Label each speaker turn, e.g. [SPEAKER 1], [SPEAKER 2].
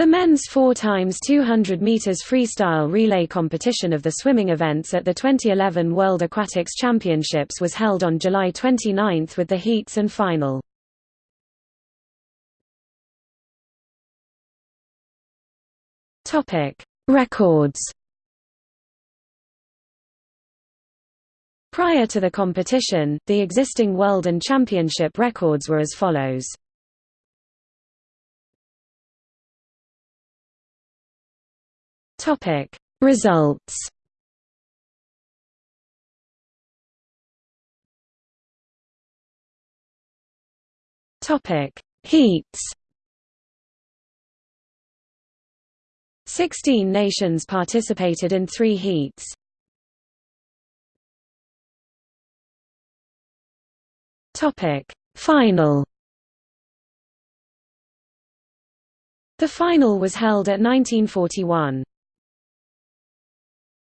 [SPEAKER 1] The men's 4 times 200 meters freestyle relay competition of the swimming events at the 2011 World Aquatics Championships was held on July 29 with the heats and final. Topic: Records. Prior to the competition, the existing world and championship records were as follows. Topic. Results. Topic. Heats. Sixteen nations participated in three heats. Topic. Final. The final was held at 1941.